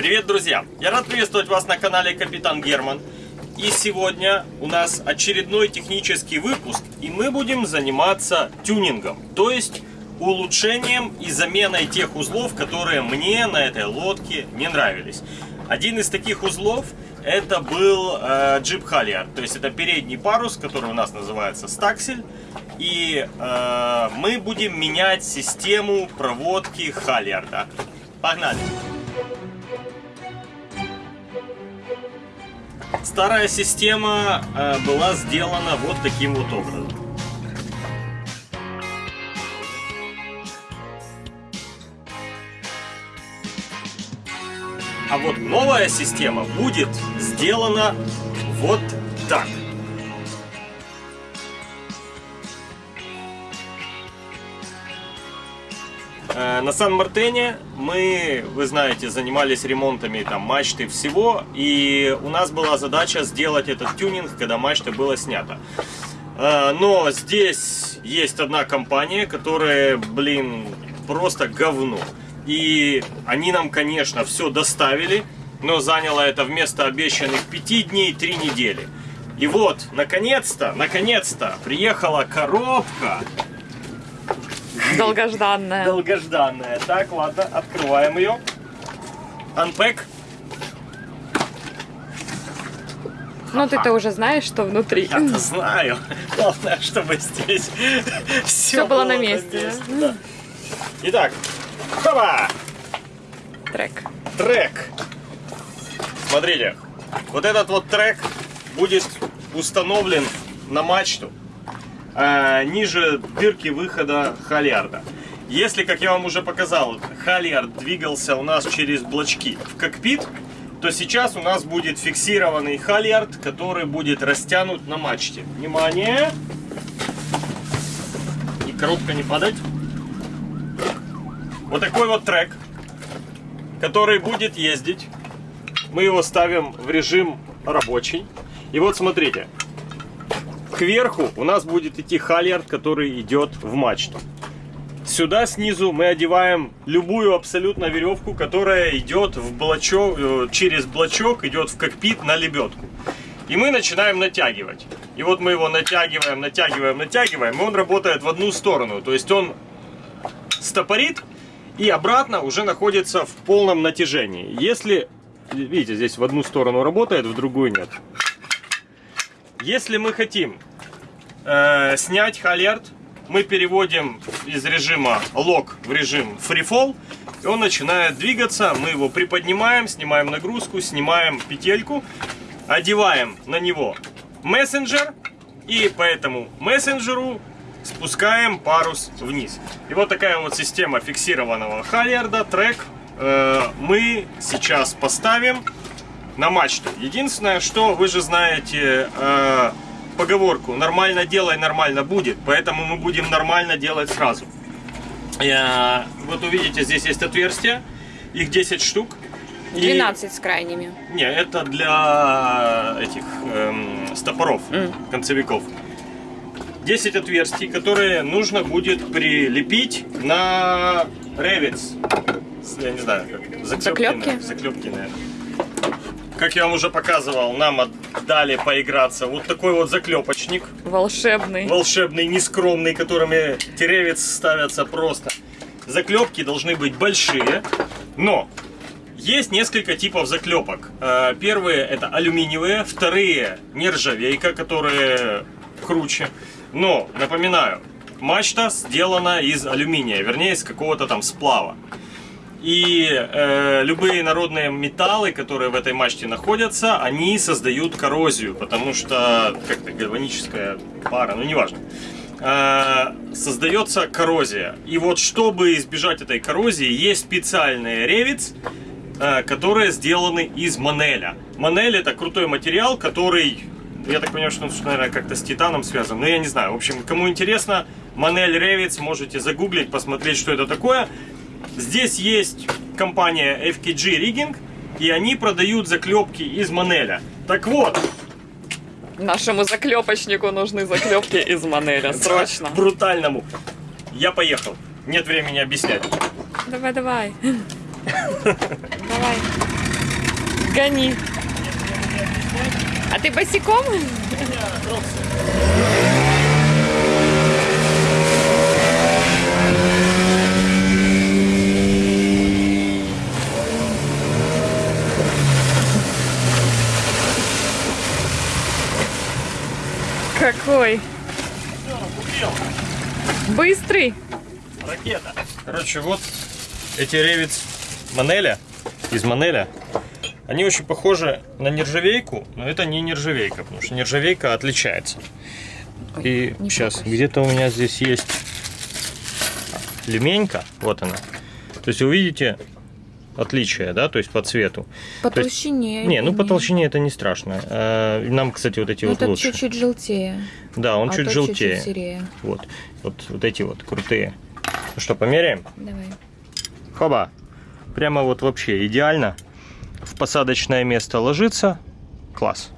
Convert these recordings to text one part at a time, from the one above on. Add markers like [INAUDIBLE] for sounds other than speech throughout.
Привет, друзья! Я рад приветствовать вас на канале Капитан Герман. И сегодня у нас очередной технический выпуск, и мы будем заниматься тюнингом, то есть улучшением и заменой тех узлов, которые мне на этой лодке не нравились. Один из таких узлов это был э, джип Халлиард, то есть это передний парус, который у нас называется стаксель. И э, мы будем менять систему проводки Халлиарда. Погнали! Старая система э, была сделана вот таким вот образом. А вот новая система будет сделана вот так. На Сан-Мартене мы, вы знаете, занимались ремонтами там мачты всего, и у нас была задача сделать этот тюнинг, когда мачта была снята. Э, но здесь есть одна компания, которая, блин, просто говно. И они нам, конечно, все доставили, но заняло это вместо обещанных 5 дней 3 недели. И вот, наконец-то, наконец-то приехала коробка [LAUGHS] Долгожданная. Долгожданная. Так, ладно, открываем ее. Unpack. Ну, ты-то уже знаешь, что внутри. Я-то знаю. Главное, чтобы здесь [LAUGHS] все, Все было на месте, да? да. Итак, хоба! Трек. Трек. Смотрите, вот этот вот трек будет установлен на мачту э, ниже дырки выхода Халиарда. Если, как я вам уже показал, Халиард двигался у нас через блочки в кокпит, то сейчас у нас будет фиксированный Халиард, который будет растянут на мачте. Внимание! И коробка не падать. Вот такой вот трек, который будет ездить. Мы его ставим в режим рабочий. И вот смотрите, кверху у нас будет идти хальярд, который идет в мачту. Сюда снизу мы одеваем любую абсолютно веревку, которая идет в блочок, э, через блочок, идет в кокпит на лебедку. И мы начинаем натягивать. И вот мы его натягиваем, натягиваем, натягиваем, и он работает в одну сторону. То есть он стопорит и обратно уже находится в полном натяжении. Если, видите, здесь в одну сторону работает, в другую нет. Если мы хотим э, снять халерт, мы переводим из режима лог в режим freefall, и он начинает двигаться, мы его приподнимаем, снимаем нагрузку, снимаем петельку, одеваем на него мессенджер, и по этому мессенджеру спускаем парус вниз. И вот такая вот система фиксированного халерда, трек, э, мы сейчас поставим на мачту. Единственное, что вы же знаете, э, поговорку «нормально делай, нормально будет», поэтому мы будем нормально делать сразу. Я, вот увидите, здесь есть отверстия, их 10 штук. 12 и... с крайними. Не, это для этих эм, стопоров, mm. концевиков. 10 отверстий, которые нужно будет прилепить на ревец. Я не знаю, как заклепки. Заклепки? Заклепки, наверное. Как я вам уже показывал, нам отдали поиграться вот такой вот заклепочник. Волшебный. Волшебный, нескромный, которыми теревец ставятся просто. Заклепки должны быть большие, но есть несколько типов заклепок. Э, первые это алюминиевые, вторые нержавейка, которые круче. Но, напоминаю, мачта сделана из алюминия, вернее из какого-то там сплава. И э, любые народные металлы, которые в этой мачте находятся, они создают коррозию, потому что как-то гальваническая пара, ну неважно. Э, создается коррозия. И вот чтобы избежать этой коррозии, есть специальные ревиц, э, которые сделаны из манеля. Манель это крутой материал, который, я так понимаю, что он, наверное, как-то с титаном связан, но я не знаю. В общем, кому интересно, манель ревиц, можете загуглить, посмотреть, что это такое. Здесь есть компания FKG Rigging, и они продают заклепки из Манеля. Так вот. Нашему заклепочнику нужны заклепки из Манеля, срочно. Брутальному. Я поехал. Нет времени объяснять. Давай, давай. [LAUGHS] Давай. Гони. А ты босиком? Какой? Быстрый. Ракета. Короче, вот эти ревиц Манеля, из Манеля, они очень похожи на нержавейку, но это не нержавейка, потому что нержавейка отличается. И не сейчас, где-то у меня здесь есть леменька, вот она. То есть вы видите отличие, да, то есть по цвету. По То есть- толщине. Не, ну по толщине это не страшно. Э, Нам, кстати, вот эти Ну, вот лучше. чуть-чуть желтее. Да, он а чуть желтее. чуть-чуть серее. Вот, вот, вот эти вот крутые. Ну что, померяем? Давай. Хоба. Прямо вот вообще идеально. В посадочное место ложится. Класс.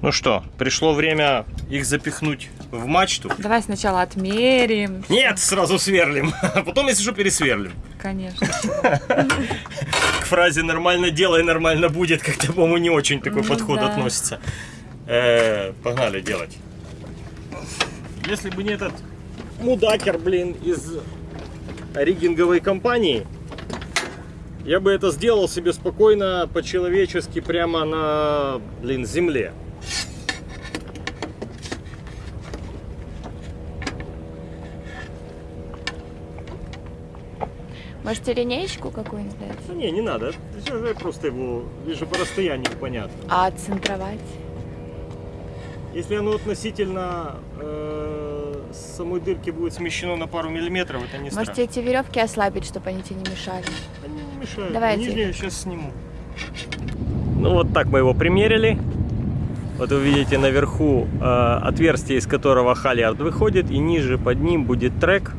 Ну что, пришло время их запихнуть в мачту. Давай сначала отмерим. Нет, сразу сверлим. А [LAUGHS] потом, если что, пересверлим. Конечно. [LAUGHS] К фразе «нормально делай, нормально будет» как-то, по-моему, не очень такой Ну подход да. относится. Э, погнали делать. Если бы не этот мудакер, блин, из риггинговой компании, я бы это сделал себе спокойно, по-человечески, прямо на, блин, земле. Можете линеечку какую-нибудь дать? Ну не, не надо. Просто его, лишь по расстоянию понятно. А центровать? Если оно относительно э, самой дырки будет смещено на пару миллиметров, это не Можете страшно. эти веревки ослабить, чтобы они тебе не мешали. Они не мешают. Давайте. Нижнюю сейчас сниму. Ну вот так мы его примерили. Вот вы видите наверху э, отверстие, из которого халиард выходит, и ниже под ним будет трек.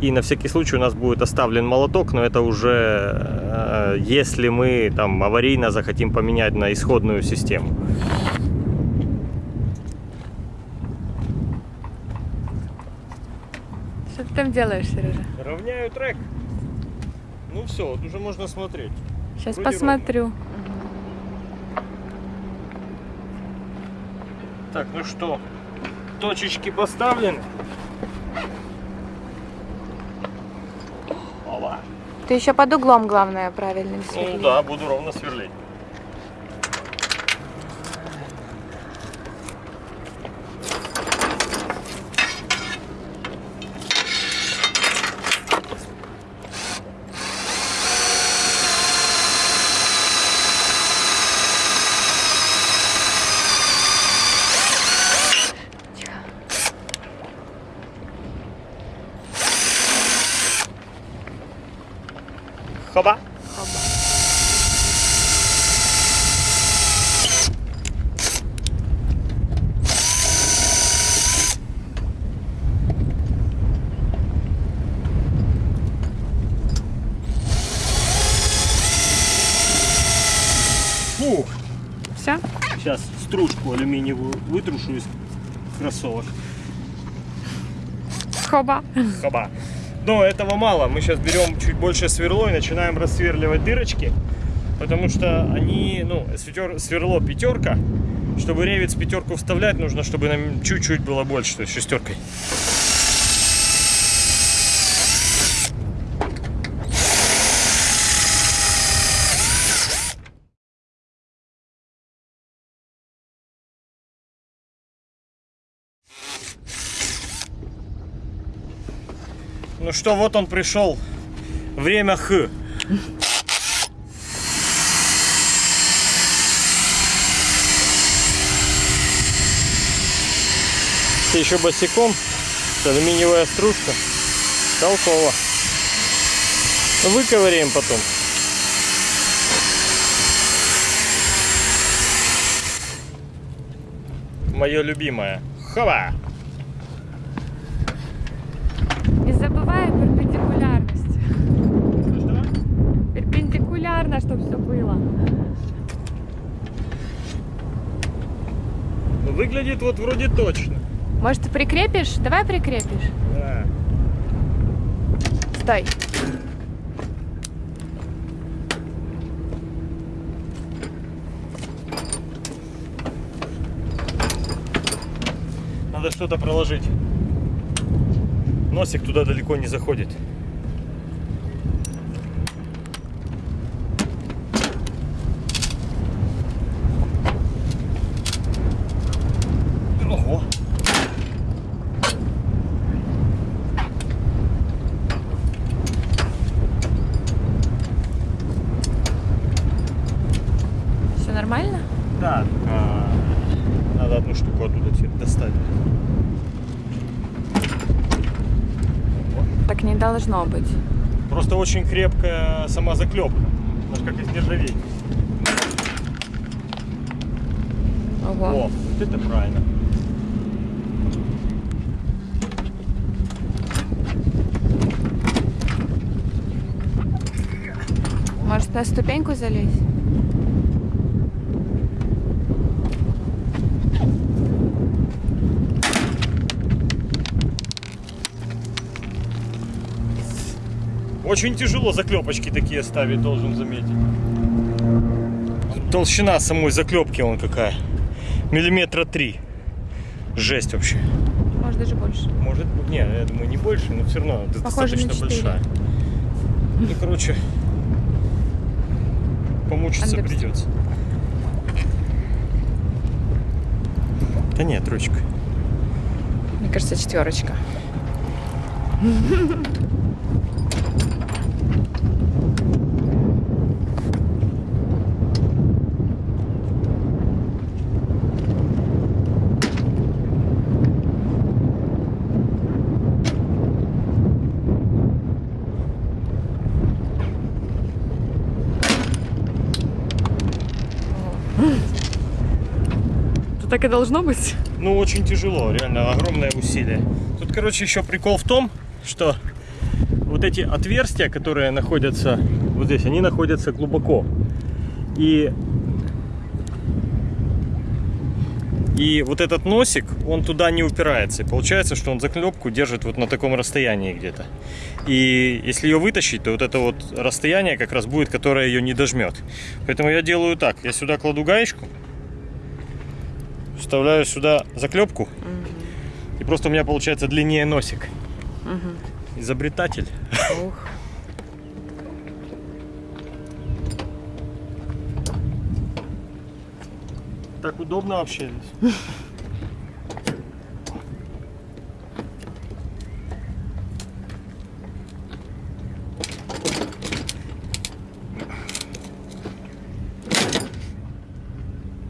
И на всякий случай у нас будет оставлен молоток, но это уже э, если мы там аварийно захотим поменять на исходную систему. Что ты там делаешь, Сережа? Равняю трек. Ну все, вот уже можно смотреть. Сейчас Вроде посмотрю. Так, ну что, точечки поставлены. Опа. Ты еще под углом, главное, правильным Ну да, буду ровно сверлить. Хоба. Фух. Все? Сейчас стружку алюминиевую вытрушу из кроссовок. Хоба. Хоба. Но этого мало. Мы сейчас берем чуть больше сверло и начинаем рассверливать дырочки. Потому что они, ну, сверло пятерка. Чтобы ревец пятерку вставлять, нужно, чтобы нам чуть-чуть было больше, то есть шестеркой. Что, вот он пришел. Время Х. Ты еще босиком. Алюминиевая стружка. Толково. Выковыряем потом. Мое любимое. Хова! будет вот вроде точно. Может, ты прикрепишь? Давай прикрепишь. Да. Стой. Надо что-то проложить. Носик туда далеко не заходит. Да, а, надо одну штуку оттуда теперь достать. Так не должно быть. Просто очень крепкая сама заклепка. Она же как из нержавейки. Ого. О, вот это правильно. Может, на ступеньку залезть? Очень тяжело заклепочки такие ставить, должен заметить. Толщина самой заклепки вон какая. Миллиметра три. Жесть вообще. Может, даже больше. Может быть, не, я думаю, не больше, но все равно Похоже достаточно большая. Ну, короче, помучиться Understood. придется. Да нет, ручка. Мне кажется, четверочка. Это так и должно быть. Ну, очень тяжело, реально огромное усилие. Тут, короче, еще прикол в том, что вот эти отверстия, которые находятся вот здесь, они находятся глубоко. И, и вот этот носик, он туда не упирается. И получается, что он заклепку держит вот на таком расстоянии где-то. И если ее вытащить, то вот это вот расстояние как раз будет, которое ее не дожмет. Поэтому я делаю так. Я сюда кладу гаечку, вставляю сюда заклепку, и просто у меня получается длиннее носик. Изобретатель. Ух. Так удобно вообще здесь. [LAUGHS]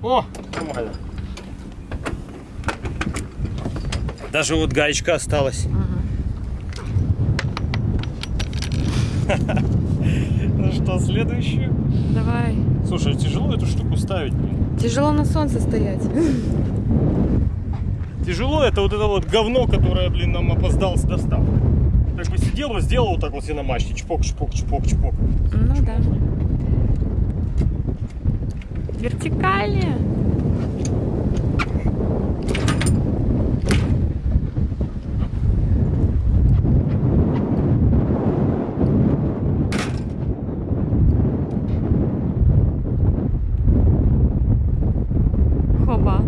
О, нормально. Даже вот гаечка осталась. [LAUGHS] Ну что, следующую? Давай. Слушай, тяжело эту штуку ставить, блин. Тяжело на солнце стоять. [LAUGHS] Тяжело это вот это вот говно, которое, блин, нам опоздал с доставкой. Так бы сидел бы, сделал вот так вот себе на мачте. Чпок, чпок, чпок, чпок. Ну да. Вертикали. Хоба.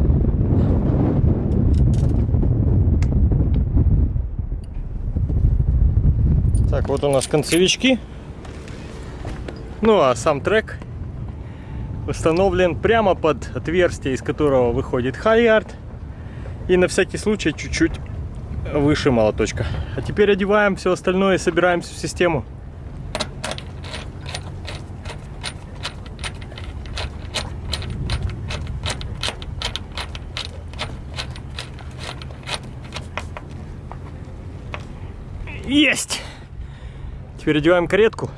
Так, вот у нас концевички. Ну а сам трек установлен прямо под отверстие, из которого выходит хайлиард. И на всякий случай чуть-чуть выше молоточка. А теперь одеваем все остальное и собираемся в систему. Есть! Теперь одеваем каретку.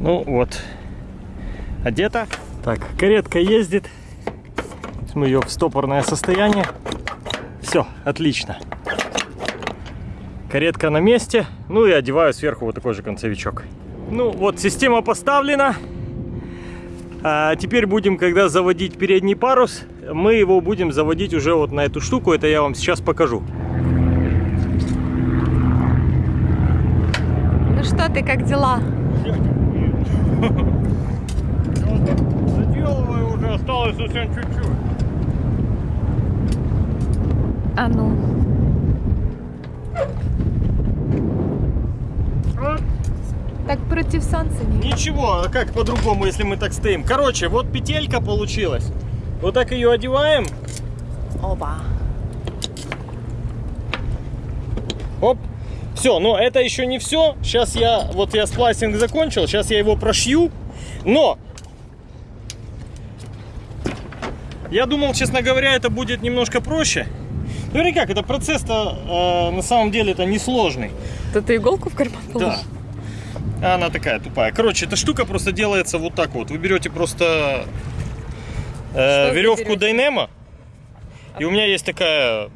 Ну вот, одета. Так, каретка ездит. Мы ее в стопорное состояние. Все, отлично. Каретка на месте. Ну и одеваю сверху вот такой же концевичок. Ну вот, система поставлена. А теперь будем, когда заводить передний парус, мы его будем заводить уже вот на эту штуку. Это я вам сейчас покажу. Ну что ты, как дела? осталось совсем чуть-чуть. А ну. Так против солнца не Ничего, а как по-другому, если мы так стоим? Короче, вот петелька получилась. Вот так ее одеваем. Оба. Оп. Все, но это еще не все. Сейчас я, вот я сплайсинг закончил, сейчас я его прошью. Но я думал, честно говоря, это будет немножко проще. Ну или как, это процесс-то э, на самом деле это несложный. То ты иголку в карман Да. А Она такая тупая. Короче, эта штука просто делается вот так вот. Вы берете просто э, веревку? Dynamo. И у меня есть такая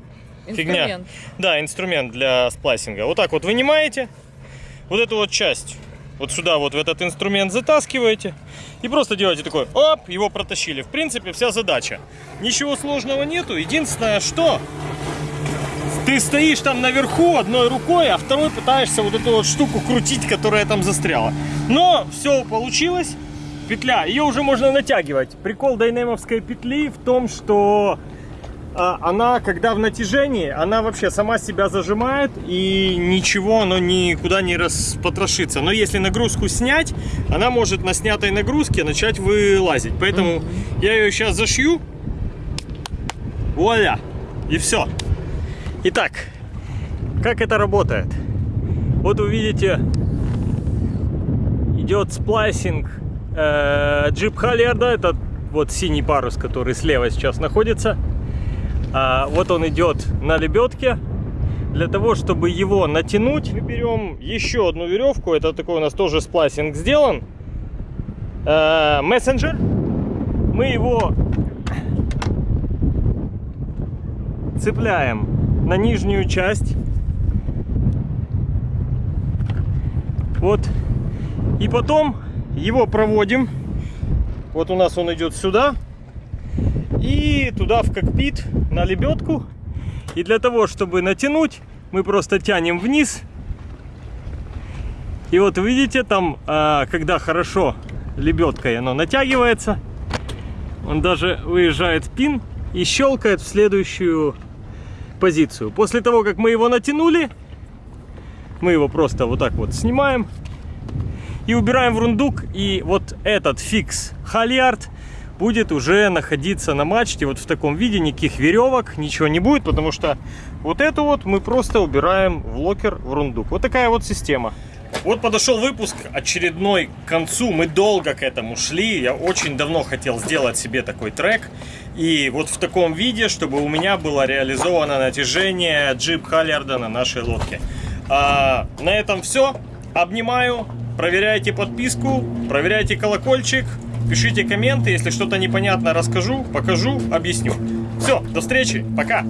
фигня. Инструмент. Да, инструмент для сплайсинга. Вот так вот вынимаете. Вот эту вот часть. Вот сюда вот в этот инструмент затаскиваете. И просто делаете такой, оп, его протащили. В принципе, вся задача. Ничего сложного нету. Единственное, что ты стоишь там наверху одной рукой, а второй пытаешься вот эту вот штуку крутить, которая там застряла. Но все получилось. Петля, ее уже можно натягивать. Прикол дайнемовской петли в том, что а, она, когда в натяжении, она вообще сама себя зажимает и ничего, оно никуда не распотрошится. Но если нагрузку снять, она может на снятой нагрузке начать вылазить. Поэтому я ее сейчас зашью. Вуаля! И все. Итак, как это работает? Вот вы видите, идет splicing э, jib halyard а, это вот синий парус, который слева сейчас находится. А, вот он идет на лебедке. Для того, чтобы его натянуть, мы берем еще одну веревку. Это такой у нас тоже splicing сделан. Э, Мессенджер. Мы его цепляем на нижнюю часть. Вот. И потом его проводим. Вот у нас он идет сюда. И туда в кокпит на лебедку. И для того, чтобы натянуть, мы просто тянем вниз. И вот видите, там, а, когда хорошо лебедкой оно натягивается, он даже выезжает pin и щелкает в следующую позицию. После того, как мы его натянули, мы его просто вот так вот снимаем и убираем в рундук. И вот этот fix halyard будет уже находиться на мачте вот в таком виде, никаких веревок, ничего не будет, потому что вот эту вот мы просто убираем в locker в рундук. Вот такая вот система. Вот подошел выпуск очередной к концу. Мы долго к этому шли. Я очень давно хотел сделать себе такой трек. И вот в таком виде, чтобы у меня было реализовано натяжение джип Халлиарда на нашей лодке. А, на этом все. Обнимаю. Проверяйте подписку, проверяйте колокольчик, пишите комменты. Если что-то непонятно, расскажу, покажу, объясню. Все, до встречи, пока.